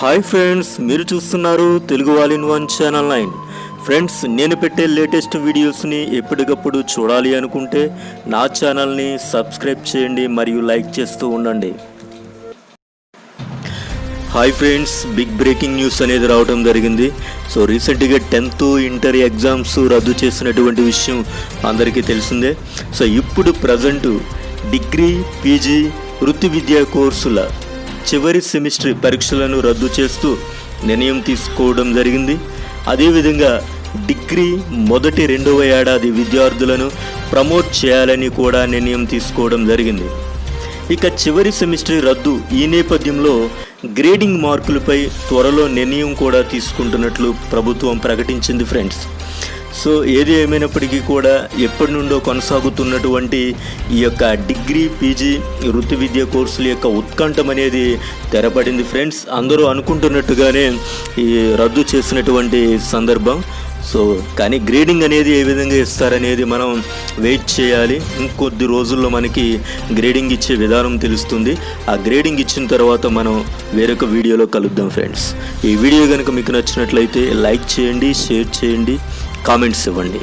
Hi friends మీరు చూస్తున్నారు Telugu all in one channel nine friends నేను పెట్టే లేటెస్ట్ వీడియోస్ని ఎప్పటికప్పుడు చూడాలి అనుకుంటే నా ఛానల్ని సబ్స్క్రైబ్ చేయండి మరియు లైక్ చేస్తూ ఉండండి. Hi friends big breaking news అనేది రావడం జరిగింది. సో రీసెంట్గా టెన్త్ ఇంటర్ ఎగ్జామ్స్ రద్దు చేసినటువంటి విషయం అందరికీ తెలిసిందే. సో ఇప్పుడు ప్రజెంటు డిగ్రీ పీజీ వృత్తి విద్యా కోర్సుల చివరి సెమిస్టర్ పరీక్షలను రద్దు చేస్తూ నిర్ణయం తీసుకోవడం జరిగింది. అదేవిధంగా డిగ్రీ మొదటి రెండవ ఏడాది విద్యార్థులను ప్రమోట్ చేయాలని కూడా నిర్ణయం తీసుకోవడం జరిగింది. ఇక చివరి సెమిస్టర్ రద్దు ఈ నేపథ్యంలో గ్రేడింగ్ మార్కులపై త్వరలో నిర్ణయం కూడా తీసుకుంటున్నట్లు ప్రభుత్వం ప్రకటించింది ఫ్రెండ్స్. సో ఏది ఏమైనప్పటికీ కూడా ఎప్పటి నుండో కొనసాగుతున్నటువంటి ఈ యొక్క డిగ్రీ పీజీ వృత్తి విద్య కోర్సుల యొక్క ఉత్కంఠం అనేది తెరపడింది. ఫ్రెండ్స్ అందరూ అనుకుంటున్నట్టుగానే ఈ రద్దు చేసినటువంటి సందర్భం. సో కానీ గ్రేడింగ్ అనేది ఏ విధంగా ఇస్తారనేది మనం వెయిట్ చేయాలి. ఇంకొద్ది రోజుల్లో మనకి గ్రేడింగ్ ఇచ్చే విధానం తెలుస్తుంది. ఆ గ్రేడింగ్ ఇచ్చిన తర్వాత మనం వేరొక వీడియోలో కలుద్దాం ఫ్రెండ్స్. ఈ వీడియో కనుక మీకు నచ్చినట్లయితే లైక్ చేయండి షేర్ చేయండి. కామెంట్స్ ఇవ్వండి